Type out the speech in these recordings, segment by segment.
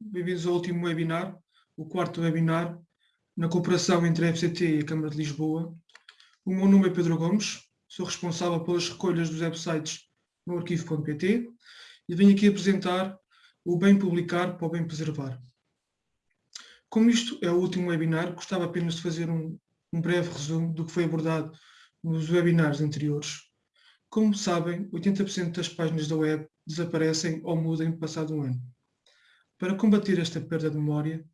bem-vindos ao último webinar, o quarto webinar, na cooperação entre a FCT e a Câmara de Lisboa. O meu nome é Pedro Gomes, sou responsável pelas recolhas dos websites no arquivo.pt e venho aqui apresentar o bem publicar para o bem preservar. Como isto é o último webinar, gostava apenas de fazer um, um breve resumo do que foi abordado nos webinars anteriores. Como sabem, 80% das páginas da web desaparecem ou mudam passado um ano. Para combater esta perda de memória,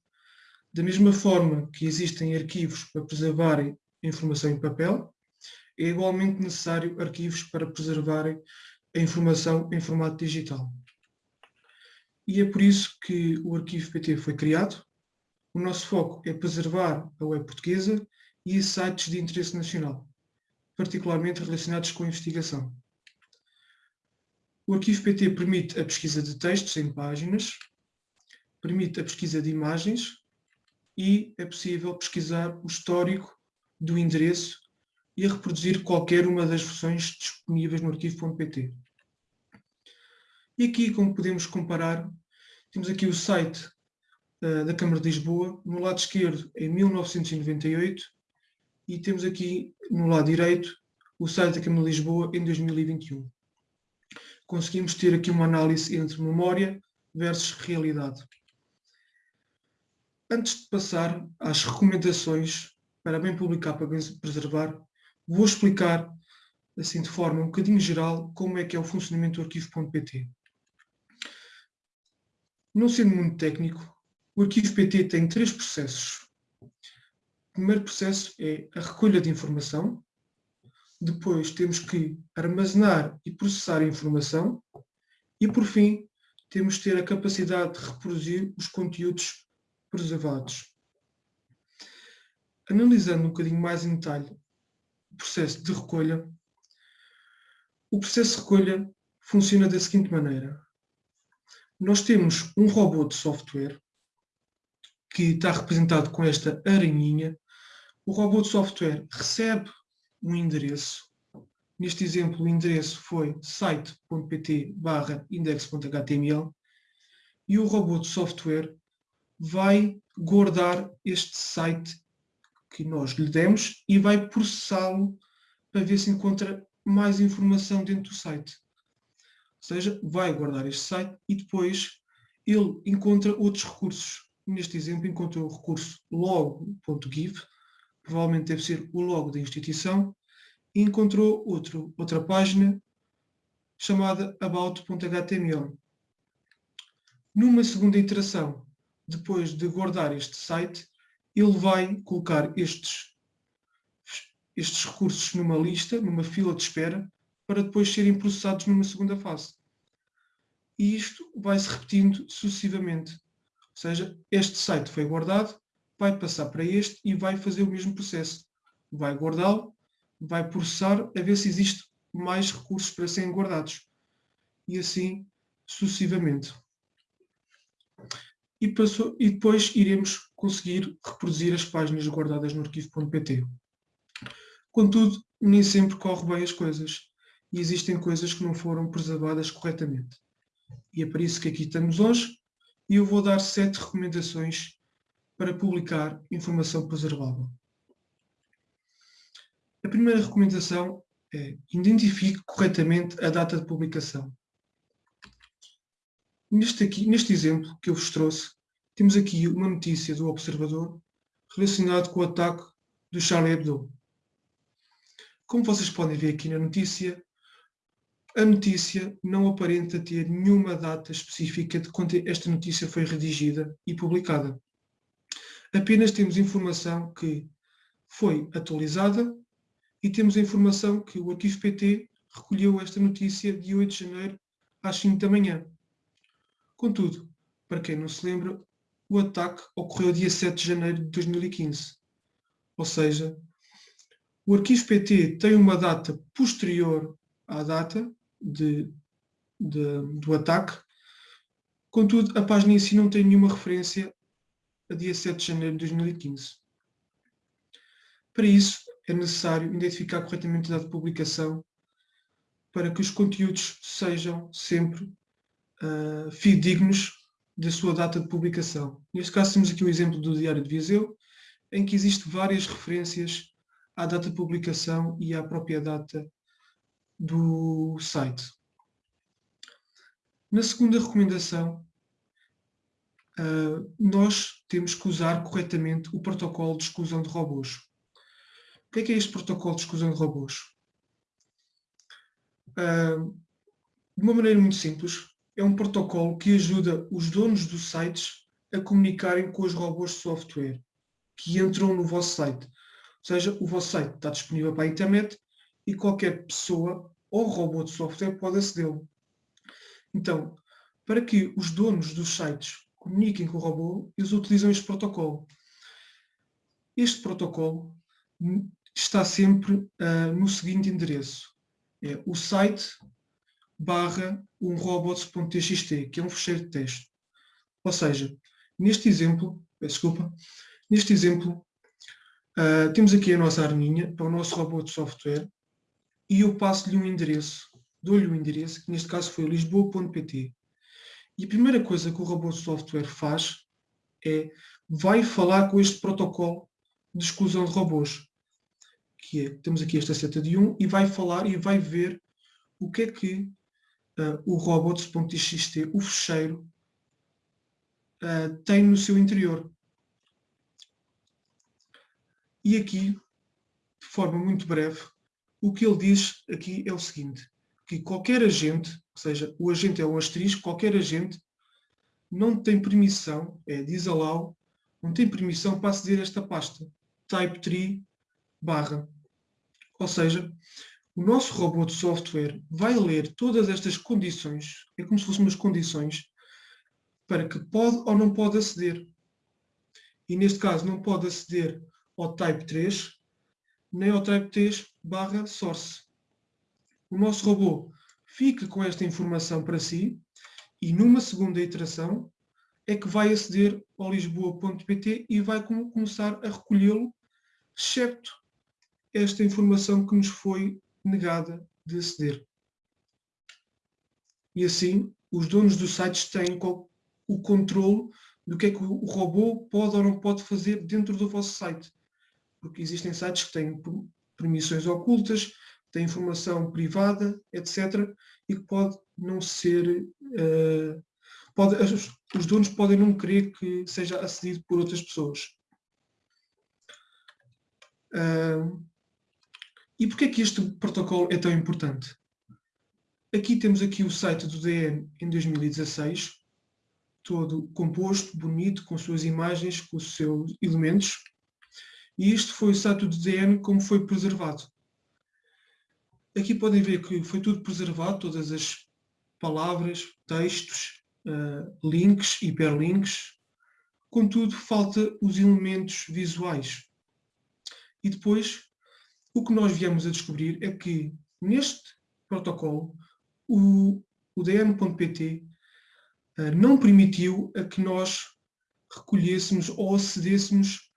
da mesma forma que existem arquivos para preservarem informação em papel, é igualmente necessário arquivos para preservarem a informação em formato digital. E é por isso que o arquivo PT foi criado. O nosso foco é preservar a web portuguesa e sites de interesse nacional particularmente relacionados com a investigação. O arquivo PT permite a pesquisa de textos em páginas, permite a pesquisa de imagens e é possível pesquisar o histórico do endereço e reproduzir qualquer uma das versões disponíveis no arquivo.pt. E aqui, como podemos comparar, temos aqui o site uh, da Câmara de Lisboa, no lado esquerdo em 1998 e temos aqui no lado direito o site da Câmara de Lisboa em 2021. Conseguimos ter aqui uma análise entre memória versus realidade. Antes de passar às recomendações para bem publicar, para bem preservar, vou explicar, assim de forma um bocadinho geral, como é que é o funcionamento do arquivo.pt. Não sendo muito técnico, o arquivo PT tem três processos. O primeiro processo é a recolha de informação, depois temos que armazenar e processar a informação. E, por fim, temos que ter a capacidade de reproduzir os conteúdos preservados. Analisando um bocadinho mais em detalhe o processo de recolha, o processo de recolha funciona da seguinte maneira. Nós temos um robô de software que está representado com esta aranhinha o robô de software recebe um endereço. Neste exemplo, o endereço foi site.pt index.html e o robô de software vai guardar este site que nós lhe demos e vai processá-lo para ver se encontra mais informação dentro do site. Ou seja, vai guardar este site e depois ele encontra outros recursos. Neste exemplo, encontrou o recurso log.give, provavelmente deve ser o logo da instituição, e encontrou outro, outra página chamada about.html. Numa segunda iteração, depois de guardar este site, ele vai colocar estes, estes recursos numa lista, numa fila de espera, para depois serem processados numa segunda fase. E isto vai se repetindo sucessivamente. Ou seja, este site foi guardado, vai passar para este e vai fazer o mesmo processo. Vai guardá-lo, vai processar a ver se existe mais recursos para serem guardados. E assim sucessivamente. E, passou, e depois iremos conseguir reproduzir as páginas guardadas no arquivo.pt. Contudo, nem sempre corre bem as coisas e existem coisas que não foram preservadas corretamente. E é por isso que aqui estamos hoje e eu vou dar sete recomendações para publicar informação preservável. A primeira recomendação é identifique corretamente a data de publicação. Neste, aqui, neste exemplo que eu vos trouxe, temos aqui uma notícia do Observador relacionado com o ataque do Charlie Hebdo. Como vocês podem ver aqui na notícia, a notícia não aparenta ter nenhuma data específica de quando esta notícia foi redigida e publicada. Apenas temos informação que foi atualizada e temos a informação que o arquivo PT recolheu esta notícia de 8 de janeiro às 5 da manhã. Contudo, para quem não se lembra, o ataque ocorreu dia 7 de janeiro de 2015. Ou seja, o arquivo PT tem uma data posterior à data de, de, do ataque, contudo, a página em si não tem nenhuma referência a dia 7 de janeiro de 2015. Para isso, é necessário identificar corretamente a data de publicação para que os conteúdos sejam sempre uh, fidedignos da sua data de publicação. Neste caso temos aqui o exemplo do Diário de Viseu, em que existe várias referências à data de publicação e à própria data do site. Na segunda recomendação, uh, nós temos que usar corretamente o protocolo de exclusão de robôs. O que é, que é este protocolo de exclusão de robôs? Uh, de uma maneira muito simples, é um protocolo que ajuda os donos dos sites a comunicarem com os robôs de software que entram no vosso site. Ou seja, o vosso site está disponível para a internet e qualquer pessoa ou robô de software pode acedê-lo. Então, para que os donos dos sites comuniquem com o robô, eles utilizam este protocolo. Este protocolo está sempre uh, no seguinte endereço. É o site barra um robots.txt, que é um fecheiro de texto. Ou seja, neste exemplo, desculpa, neste exemplo, uh, temos aqui a nossa arminha para o nosso robô de software e eu passo-lhe um endereço, dou-lhe um endereço, que neste caso foi lisboa.pt. E a primeira coisa que o robô de software faz é, vai falar com este protocolo de exclusão de robôs, que é, temos aqui esta seta de 1, e vai falar e vai ver o que é que uh, o robots.txt, o fecheiro, uh, tem no seu interior. E aqui, de forma muito breve, o que ele diz aqui é o seguinte, que qualquer agente, ou seja, o agente é um asterisco, qualquer agente não tem permissão, é disallow, não tem permissão para aceder a esta pasta, type 3 barra. Ou seja, o nosso robô de software vai ler todas estas condições, é como se fossem umas condições, para que pode ou não pode aceder. E neste caso não pode aceder ao Type 3, nem ao Type 3 barra source. O nosso robô fica com esta informação para si e numa segunda iteração é que vai aceder ao lisboa.pt e vai começar a recolhê-lo, excepto esta informação que nos foi negada de aceder. E assim, os donos dos sites têm o controle do que é que o robô pode ou não pode fazer dentro do vosso site. Porque existem sites que têm permissões ocultas, têm informação privada, etc. E que pode não ser... Uh, pode, os donos podem não querer que seja acedido por outras pessoas. Uh, e porquê é que este protocolo é tão importante? Aqui temos aqui o site do DN em 2016, todo composto, bonito, com suas imagens, com os seus elementos. E este foi o site do DN como foi preservado. Aqui podem ver que foi tudo preservado, todas as palavras, textos, uh, links, hiperlinks. Contudo, falta os elementos visuais. E depois o que nós viemos a descobrir é que neste protocolo o, o DN.pt uh, eh, não permitiu a que nós recolhêssemos ou acedêssemos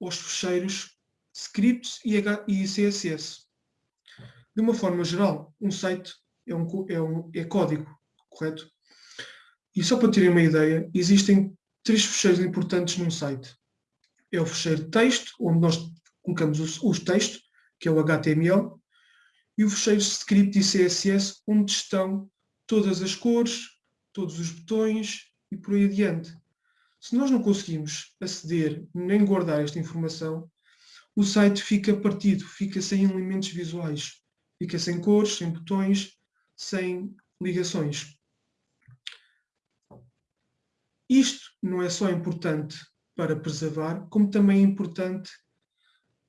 aos fecheiros scripts e, H, e CSS. De uma forma geral, um site é, um, é, um, é código, correto? E só para terem uma ideia, existem três fecheiros importantes num site. É o fecheiro texto, onde nós colocamos os, os textos, que é o HTML, e o fecheiro script e CSS, onde estão todas as cores, todos os botões e por aí adiante. Se nós não conseguimos aceder nem guardar esta informação, o site fica partido, fica sem elementos visuais, fica sem cores, sem botões, sem ligações. Isto não é só importante para preservar, como também é importante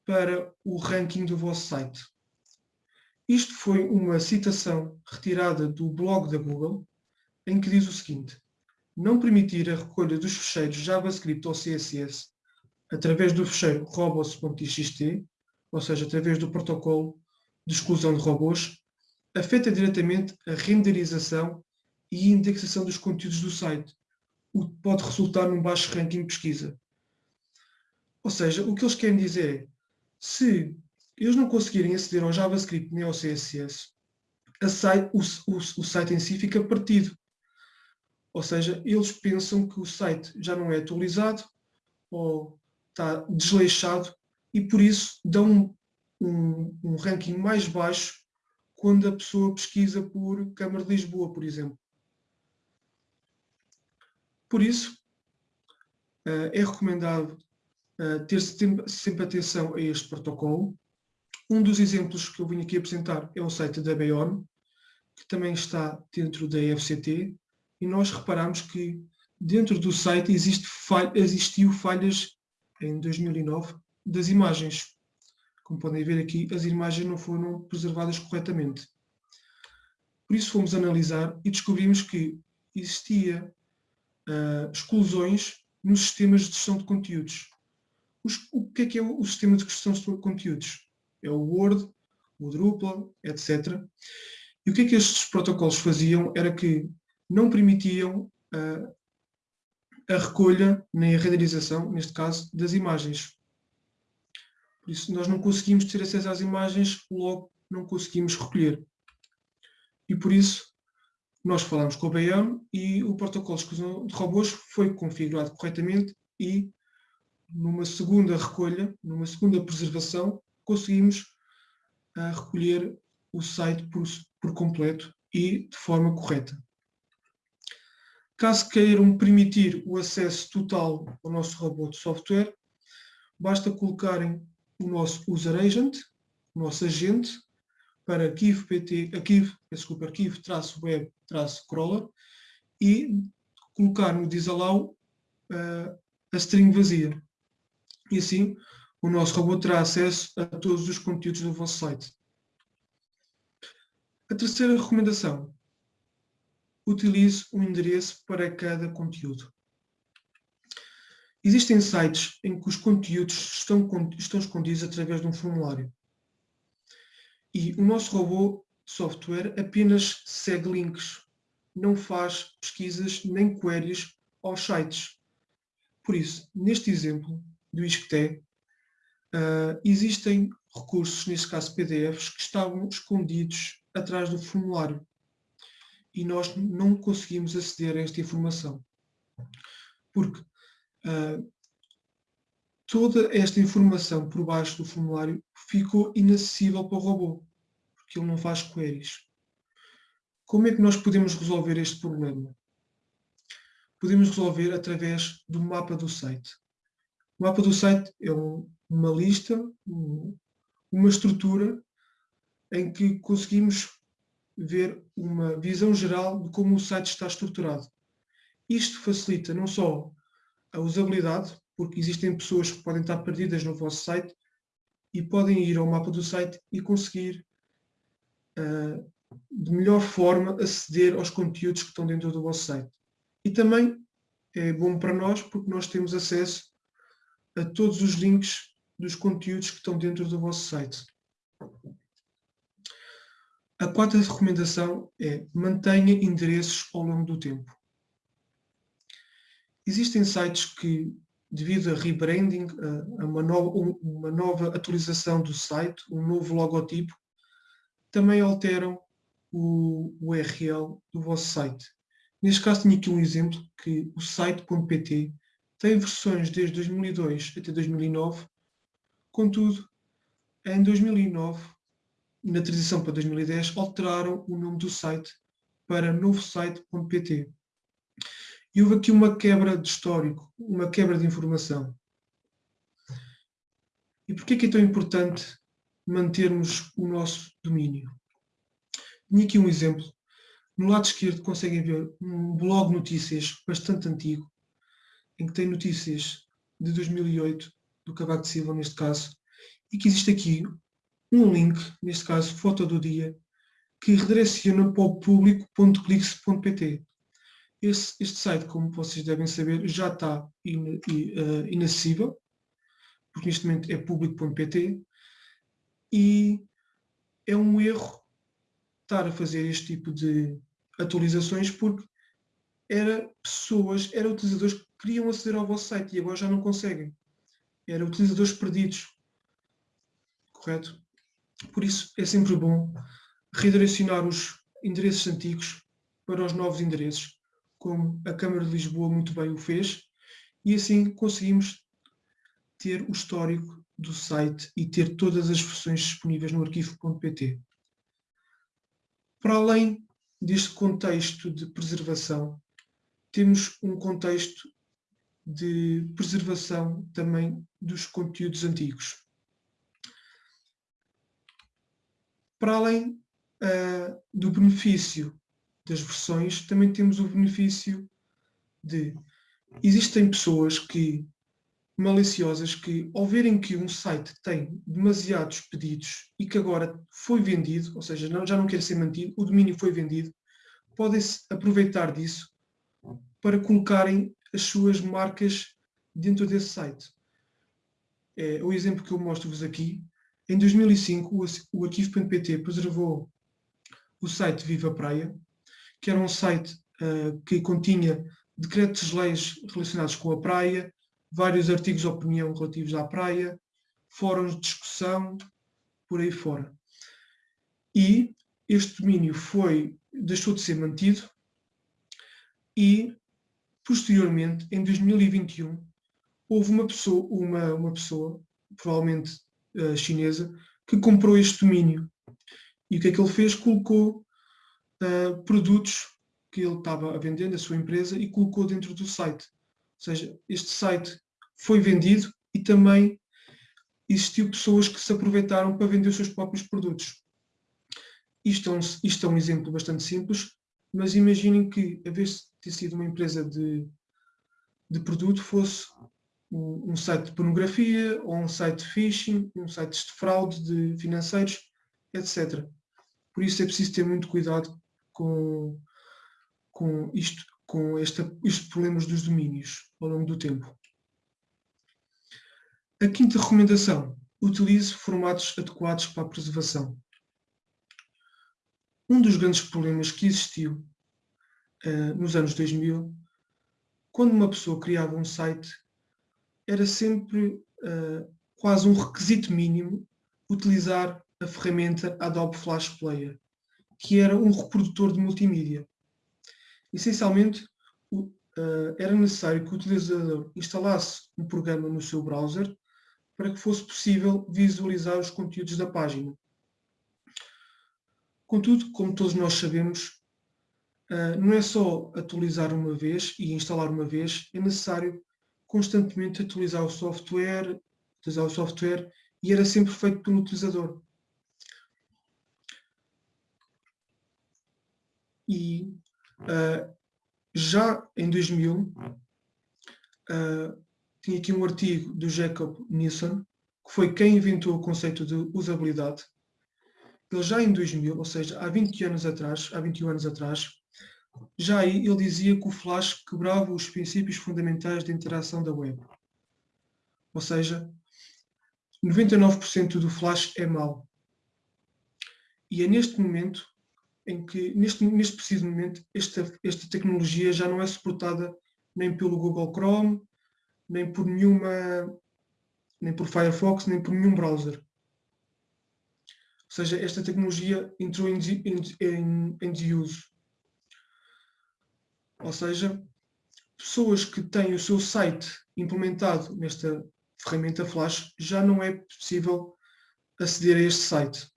para o ranking do vosso site. Isto foi uma citação retirada do blog da Google, em que diz o seguinte, não permitir a recolha dos fecheiros JavaScript ou CSS através do fecheiro robots.txt, ou seja, através do protocolo de exclusão de robôs, afeta diretamente a renderização e indexação dos conteúdos do site, o que pode resultar num baixo ranking de pesquisa. Ou seja, o que eles querem dizer é se eles não conseguirem aceder ao JavaScript nem ao CSS, site, o, o, o, site em si fica partido. Ou seja, eles pensam que o site já não é atualizado ou está desleixado e por isso dão um, um, um ranking mais baixo quando a pessoa pesquisa por Câmara de Lisboa, por exemplo. Por isso, eh, é recomendado ter sempre atenção a este protocolo. Um dos exemplos que eu vim aqui apresentar é o site da Beon, que também está dentro da FCT, e nós reparamos que dentro do site existe falha, existiu falhas em 2009 das imagens. Como podem ver aqui, as imagens não foram preservadas corretamente. Por isso fomos analisar e descobrimos que existia uh, exclusões nos sistemas de gestão de conteúdos. Os, o que é que é o, o sistema de gestão de conteúdos? É o Word, o Drupal, etc. E o que é que estes protocolos faziam era que não permitiam uh, a recolha nem a renderização, neste caso, das imagens. Por isso, nós não conseguimos ter acesso às imagens, logo não conseguimos recolher. E por isso, nós falamos com o BM e o protocolo de robôs foi configurado corretamente e numa segunda recolha, numa segunda preservação, conseguimos uh, recolher o site por, por completo e de forma correta. Caso queiram permitir o acesso total ao nosso robô de software, basta colocarem o nosso user agent, o nosso agente, para arquivo, desculpa, arquivo-web-crawler e colocar no disallow uh, a string vazia. E assim o nosso robô terá acesso a todos os conteúdos do vosso site. A terceira recomendação. Utilize um endereço para cada conteúdo. Existem sites em que os conteúdos estão, estão escondidos através de um formulário. E o nosso robô software apenas segue links, não faz pesquisas nem queries aos sites. Por isso, neste exemplo do ISCTE, uh, existem recursos, neste caso PDFs, que estavam escondidos atrás do formulário e nós não conseguimos aceder a esta informação. Porque uh, toda esta informação por baixo do formulário ficou inacessível para o robô, porque ele não faz queries. Como é que nós podemos resolver este problema? Podemos resolver através do mapa do site. O mapa do site é um, uma lista, um, uma estrutura em que conseguimos ver uma visão geral de como o site está estruturado. Isto facilita não só a usabilidade, porque existem pessoas que podem estar perdidas no vosso site e podem ir ao mapa do site e conseguir uh, de melhor forma aceder aos conteúdos que estão dentro do vosso site. E também é bom para nós porque nós temos acesso a todos os links dos conteúdos que estão dentro do vosso site. A quarta recomendação é mantenha endereços ao longo do tempo. Existem sites que devido a rebranding, a, uma, nova, uma nova atualização do site, um novo logotipo, também alteram o URL do vosso site. Neste caso tenho aqui um exemplo que o site.pt tem versões desde 2002 até 2009, contudo, em 2009, na transição para 2010, alteraram o nome do site para novosite.pt. E houve aqui uma quebra de histórico, uma quebra de informação. E por que é tão importante mantermos o nosso domínio? Tenho aqui um exemplo. No lado esquerdo conseguem ver um blog notícias bastante antigo, em que tem notícias de 2008, do Cavaco de Silva neste caso, e que existe aqui um link, neste caso foto do dia, que redireciona para o público.clix.pt. Este, este site, como vocês devem saber, já está in, uh, inacessível, porque neste momento é público.pt, e é um erro estar a fazer este tipo de atualizações, porque era pessoas, eram utilizadores queriam aceder ao vosso site e agora já não conseguem. Eram utilizadores perdidos. Correto? Por isso é sempre bom redirecionar os endereços antigos para os novos endereços como a Câmara de Lisboa muito bem o fez, e assim conseguimos ter o histórico do site e ter todas as versões disponíveis no arquivo.pt. Para além deste contexto de preservação, temos um contexto de preservação também dos conteúdos antigos. Para além uh, do benefício das versões, também temos o benefício de existem pessoas que maliciosas que, ao verem que um site tem demasiados pedidos e que agora foi vendido, ou seja, não, já não quer ser mantido, o domínio foi vendido, podem-se aproveitar disso para colocarem as suas marcas dentro desse site. É, o exemplo que eu mostro-vos aqui, em 2005 o, arquivo.pt preservou o site Viva Praia, que era um site uh, que continha decretos-leis relacionados com a praia, vários artigos de opinião relativos à praia, fóruns de discussão, por aí fora. E este domínio foi, deixou de ser mantido e, posteriormente, em 2021, houve uma pessoa, uma, uma pessoa provavelmente uh, chinesa, que comprou este domínio. E o que é que ele fez? Colocou uh, produtos que ele estava a vender na sua empresa e colocou dentro do site. Ou seja, este site foi vendido e também existiu pessoas que se aproveitaram para vender os seus próprios produtos. Isto é um, isto é um exemplo bastante simples, mas imaginem que, a vez de ter sido uma empresa de, de produto, fosse um, site de pornografia, ou um site de phishing, um site de fraude de financeiros, etc. Por isso é preciso ter muito cuidado com, com isto, com esta, estes problemas dos domínios ao longo do tempo. A quinta recomendação, utilize formatos adequados para a preservação. Um dos grandes problemas que existiu uh, nos anos 2000, quando uma pessoa criava um site, era sempre uh, quase um requisito mínimo utilizar a ferramenta Adobe Flash Player, que era um reprodutor de multimídia. Essencialmente, uh, era necessário que o utilizador instalasse um programa no seu browser para que fosse possível visualizar os conteúdos da página. Contudo, como todos nós sabemos, uh, não é só atualizar uma vez e instalar uma vez, é necessário constantemente atualizar o software, utilizar o software e era sempre feito pelo utilizador. E Uh, já em 2000, uh, ah, tinha aqui um artigo do Jacob Nielsen, que foi quem inventou o conceito de usabilidade. Ele já em 2000, ou seja, há 20 anos atrás, há 21 anos atrás, já aí ele dizia que o Flash quebrava os princípios fundamentais de interação da web. Ou seja, 99% do Flash é mau. E é neste momento em que, neste, neste preciso momento, esta, esta tecnologia já não é suportada nem pelo Google Chrome, nem por nenhuma, nem por Firefox, nem por nenhum browser. Ou seja, esta tecnologia entrou em, em, em desuso. Ou seja, pessoas que têm o seu site implementado nesta ferramenta Flash, já não é possível aceder a este site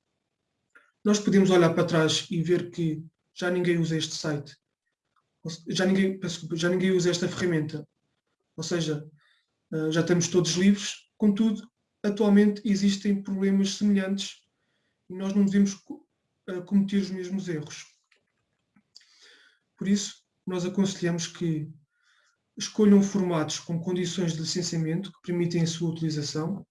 nós podemos olhar para trás e ver que já ninguém usa este site, já ninguém, já ninguém usa esta ferramenta. Ou seja, eh, já estamos todos livres, contudo, atualmente existem problemas semelhantes nós não devemos eh, cometer os mesmos erros. Por isso, nós aconselhamos que escolham formatos com condições de licenciamento que permitem a sua utilização,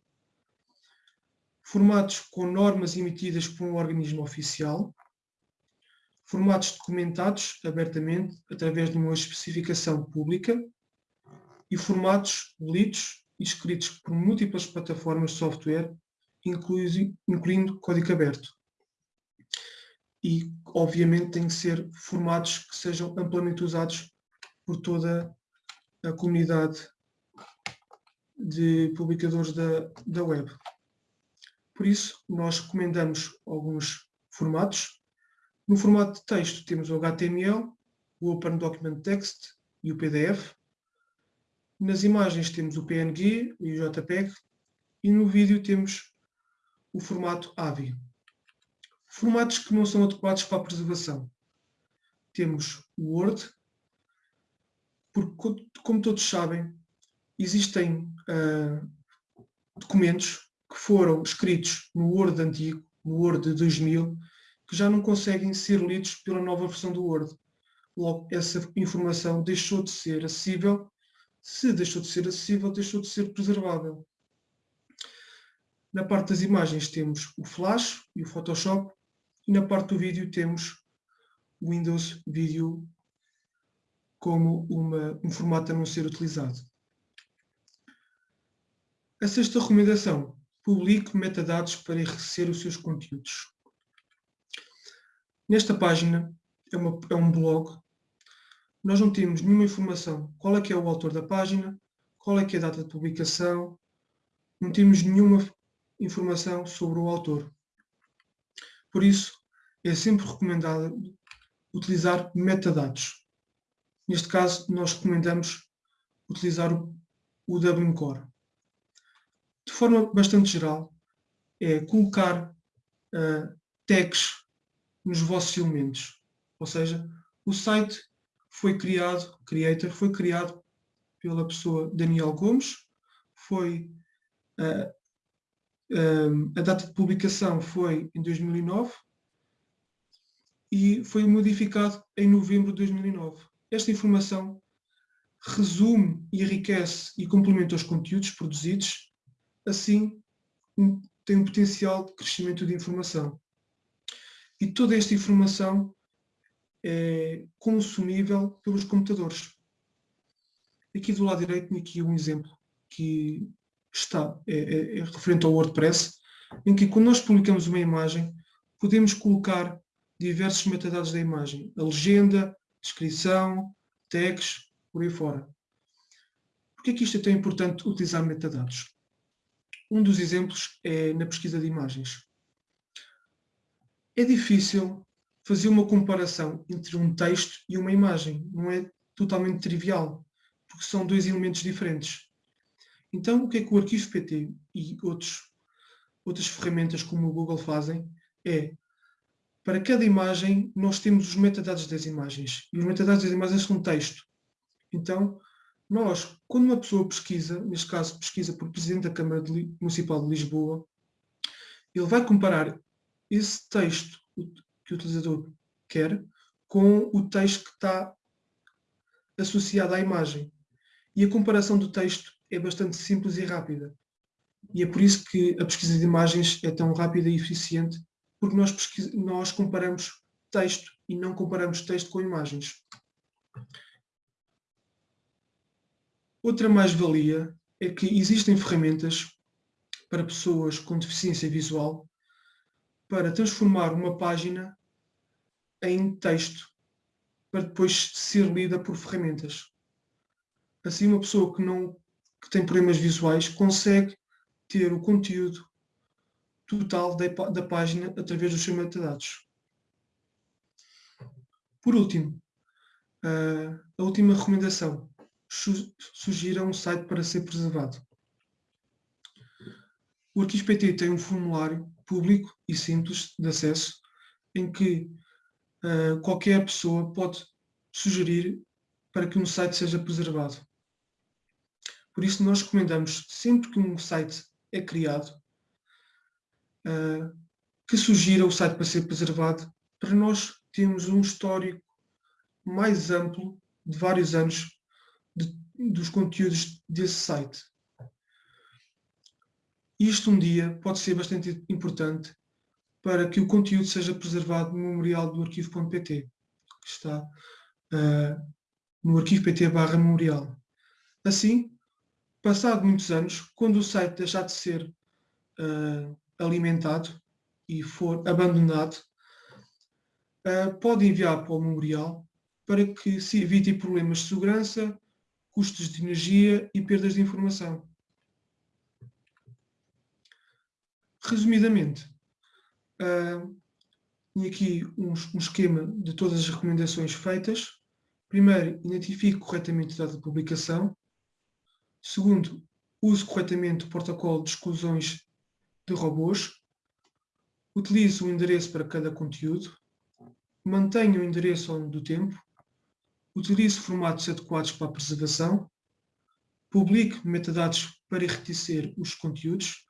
formatos com normas emitidas por um organismo oficial, formatos documentados abertamente através de uma especificação pública e formatos lidos e escritos por múltiplas plataformas de software, incluindo código aberto. E, obviamente, têm que ser formatos que sejam amplamente usados por toda a comunidade de publicadores da, da web. Por isso, nós recomendamos alguns formatos. No formato de texto temos o HTML, o Open Document Text e o PDF. Nas imagens temos o PNG e o JPEG e no vídeo temos o formato AVI. Formatos que não são adequados para a preservação. Temos o Word, porque, como todos sabem, existem uh, documentos que foram escritos no Word antigo, no Word de 2000, que já não conseguem ser lidos pela nova versão do Word. Logo, essa informação deixou de ser acessível. Se deixou de ser acessível, deixou de ser preservável. Na parte das imagens temos o Flash e o Photoshop e na parte do vídeo temos o Windows Video como uma, um formato a não ser utilizado. A sexta recomendação, publique metadados para enriquecer os seus conteúdos. Nesta página, é, uma, é, um blog, nós não temos nenhuma informação. Qual é que é o autor da página, qual é que é a data de publicação, não temos nenhuma informação sobre o autor. Por isso, é sempre recomendado utilizar metadados. Neste caso, nós recomendamos utilizar o, o WMCore. De forma bastante geral, é colocar uh, tags nos vossos elementos. Ou seja, o site foi criado, creator, foi criado pela pessoa Daniel Gomes, foi uh, a data de publicação foi em 2009 e foi modificado em novembro de 2009. Esta informação resume, enriquece e complementa os conteúdos produzidos, assim tem um potencial de crescimento de informação. E toda esta informação é consumível pelos computadores. Aqui do lado direito tenho aqui um exemplo que está é, é, é referente ao WordPress, em que quando nós publicamos uma imagem, podemos colocar diversos metadados da imagem, a legenda, descrição, tags, por aí fora. Por que é que isto é tão importante utilizar metadados? Um dos exemplos é na pesquisa de imagens. É difícil fazer uma comparação entre um texto e uma imagem, não é totalmente trivial, porque são dois elementos diferentes. Então, o que é que o Arquivo PT e outros, outras ferramentas como o Google fazem é, para cada imagem, nós temos os metadados das imagens. E os metadados das imagens são texto. Então, nós, quando uma pessoa pesquisa, neste caso pesquisa por Presidente da Câmara de, Municipal de Lisboa, ele vai comparar esse texto que o utilizador quer com o texto que está associado à imagem. E a comparação do texto é bastante simples e rápida. E é por isso que a pesquisa de imagens é tão rápida e eficiente, porque nós, nós comparamos texto e não comparamos texto com imagens. Outra mais-valia é que existem ferramentas para pessoas com deficiência visual para transformar uma página em texto para depois ser lida por ferramentas. Assim, uma pessoa que não que tem problemas visuais consegue ter o conteúdo total da, da página através dos seus metadados. Por último, uh, a última recomendação. Su sugira um site para ser preservado. O Arquivo tem um formulário público e simples de acesso em que uh, qualquer pessoa pode sugerir para que um site seja preservado. Por isso nós recomendamos, sempre que um site é criado, uh, que sugira o site para ser preservado, para nós termos um histórico mais amplo de vários anos de, dos conteúdos desse site. Isto um dia pode ser bastante importante para que o conteúdo seja preservado no memorial do arquivo.pt, que está uh, no arquivo PT barra memorial. Assim, passado muitos anos, quando o site deixar de ser uh, alimentado e for abandonado, uh, pode enviar para o memorial para que se evite problemas de segurança, custos de energia e perdas de informação. Resumidamente, uh, tenho aqui um, um esquema de todas as recomendações feitas Primeiro, identifique corretamente a data de publicação. Segundo, use corretamente o protocolo de exclusões de robôs. Utilize o endereço para cada conteúdo. Mantenha o endereço ao longo do tempo. Utilize formatos adequados para a preservação. Publique metadados para enriquecer os conteúdos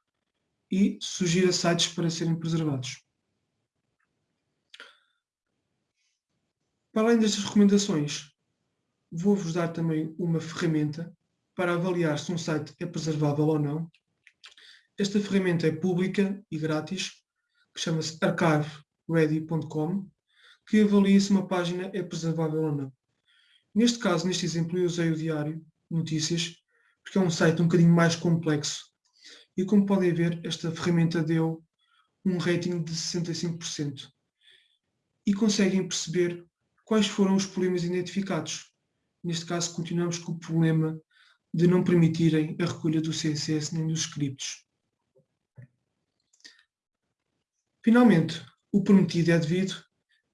e sugira sites para serem preservados. Para além destas recomendações, vou-vos dar também uma ferramenta para avaliar se um site é preservável ou não. Esta ferramenta é pública e grátis, que chama-se archiveready.com, que avalia se uma página é preservável ou não. Neste caso, neste exemplo, eu usei o Diário Notícias, porque é um site um bocadinho mais complexo. E como podem ver, esta ferramenta deu um rating de 65%. E conseguem perceber quais foram os problemas identificados. Neste caso, continuamos com o problema de não permitirem a recolha do CSS nem dos scripts. Finalmente, o prometido é devido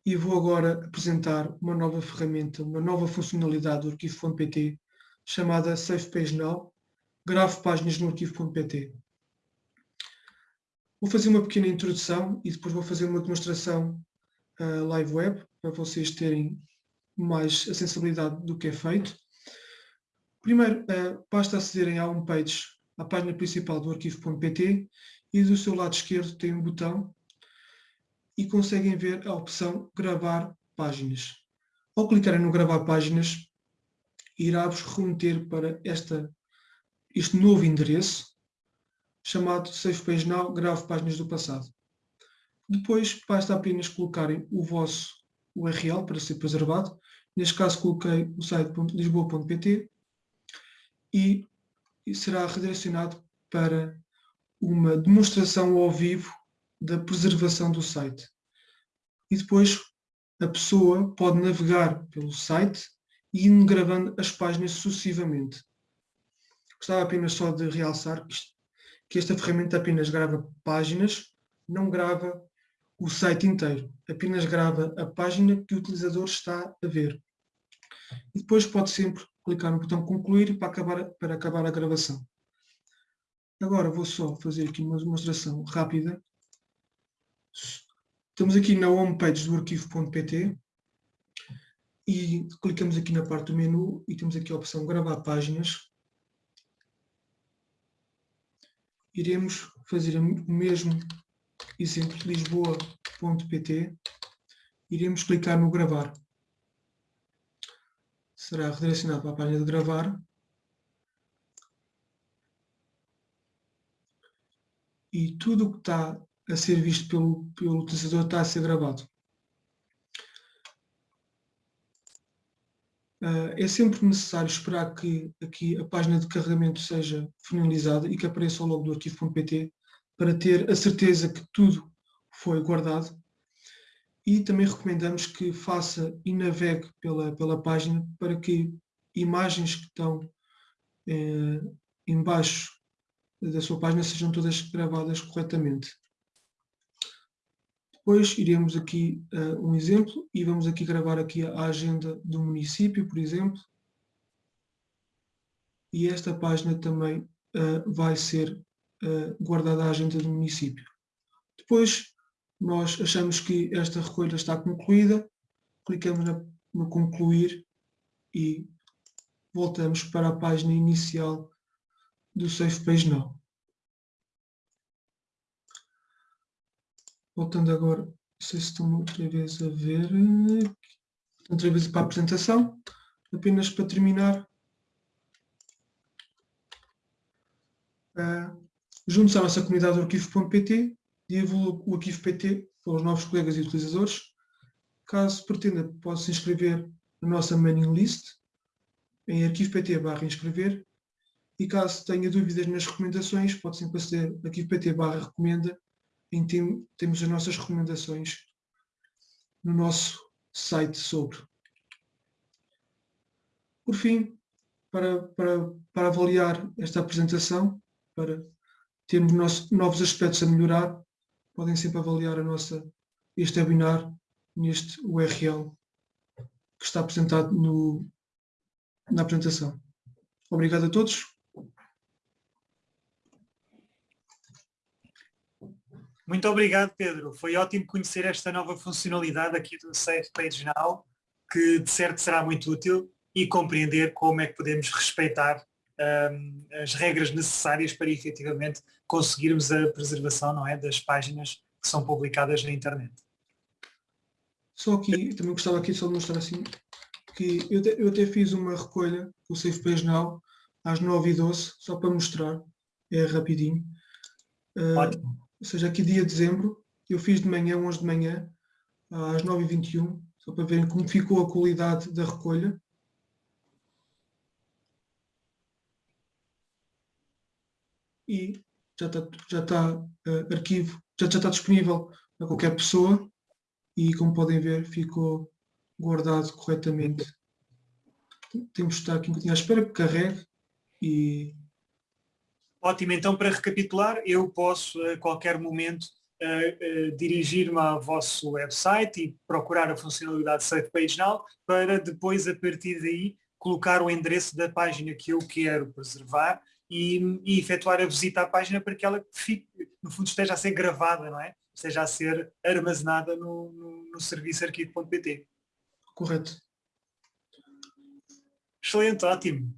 e vou agora apresentar uma nova ferramenta, uma nova funcionalidade do arquivo.pt chamada Save Page Now, grave páginas no arquivo.pt. Vou fazer uma pequena introdução e depois vou fazer uma demonstração uh, live web para vocês terem mais a sensibilidade do que é feito. Primeiro, uh, basta acederem à homepage, à página principal do arquivo.pt e do seu lado esquerdo tem um botão e conseguem ver a opção gravar páginas. Ao clicarem no gravar páginas, irá-vos remeter para esta, este novo endereço chamado Save Page Now, grave páginas do passado. Depois basta apenas colocarem o vosso URL para ser preservado. Neste caso coloquei o site lisboa.pt e será redirecionado para uma demonstração ao vivo da preservação do site. E depois a pessoa pode navegar pelo site e ir gravando as páginas sucessivamente. Gostava apenas só de realçar que, esta ferramenta apenas grava páginas, não grava o site inteiro, apenas grava a página que o utilizador está a ver. E depois pode sempre clicar no botão concluir para acabar, para acabar a gravação. Agora vou só fazer aqui uma demonstração rápida. Estamos aqui na homepage do arquivo.pt e clicamos aqui na parte do menu e temos aqui a opção gravar páginas. Iremos fazer o mesmo exemplo lisboa.pt. Iremos clicar no gravar será redirecionado para a página de gravar e tudo o que está a ser visto pelo, pelo utilizador está a ser gravado. Uh, é sempre necessário esperar que aqui a página de carregamento seja finalizada e que apareça o logo do arquivo.pt para ter a certeza que tudo foi guardado e também recomendamos que faça e navegue pela, pela página para que imagens que estão eh, embaixo da sua página sejam todas gravadas corretamente. Depois iremos aqui uh, um exemplo e vamos aqui gravar aqui a agenda do município, por exemplo. E esta página também uh, vai ser uh, guardada a agenda do município. Depois nós achamos que esta recolha está concluída, clicamos no concluir e voltamos para a página inicial do Safe Page Now. Voltando agora, não sei se estão outra vez a ver, outra vez para a apresentação, apenas para terminar. Uh, juntos à nossa comunidade do arquivo.pt, divulgo o arquivo PT para os novos colegas e utilizadores. Caso pretenda, pode se inscrever na nossa mailing list em arquivo PT barra inscrever e caso tenha dúvidas nas recomendações, pode sempre aceder arquivo PT barra recomenda em tem, temos as nossas recomendações no nosso site sobre. Por fim, para, para, para avaliar esta apresentação, para termos novos aspectos a melhorar, podem sempre avaliar a nossa, este webinar neste URL que está apresentado no, na apresentação. Obrigado a todos. Muito obrigado, Pedro. Foi ótimo conhecer esta nova funcionalidade aqui do Safe Page Now, que de certo será muito útil e compreender como é que podemos respeitar um, as regras necessárias para efetivamente conseguirmos a preservação não é, das páginas que são publicadas na internet. Só aqui, também gostava aqui só de mostrar assim, que eu, te, eu até fiz uma recolha com o Safe Page Now às 9h12, só para mostrar, é rapidinho. Uh, Ótimo ou seja, aqui dia de dezembro, eu fiz de manhã, 11 de manhã, às 9h21, só para verem como ficou a qualidade da recolha. E já está, já está uh, arquivo, já, já está disponível para qualquer pessoa e como podem ver ficou guardado corretamente. Temos de estar aqui um bocadinho à espera que carregue e Ótimo, então para recapitular, eu posso a qualquer momento uh, uh, dirigir-me ao vosso website e procurar a funcionalidade Safe Page Now para depois a partir daí colocar o endereço da página que eu quero preservar e, e efetuar a visita à página para que ela fique, no fundo esteja a ser gravada, não é? Esteja a ser armazenada no, no, no serviço arquivo.pt. Correto. Excelente, ótimo.